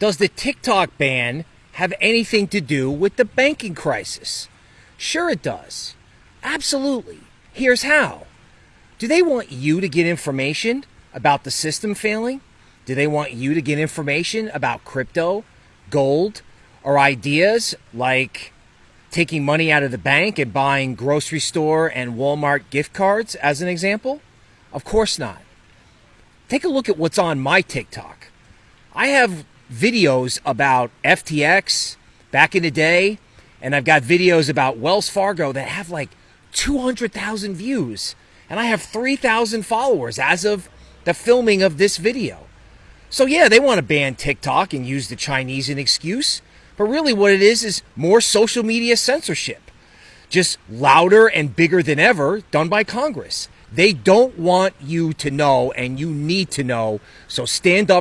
Does the TikTok ban have anything to do with the banking crisis? Sure, it does. Absolutely. Here's how. Do they want you to get information about the system failing? Do they want you to get information about crypto, gold, or ideas like taking money out of the bank and buying grocery store and Walmart gift cards, as an example? Of course not. Take a look at what's on my TikTok. I have videos about FTX back in the day, and I've got videos about Wells Fargo that have like 200,000 views, and I have 3,000 followers as of the filming of this video. So, yeah, they want to ban TikTok and use the Chinese an excuse, but really what it is is more social media censorship. Just louder and bigger than ever, done by Congress. They don't want you to know, and you need to know, so stand up.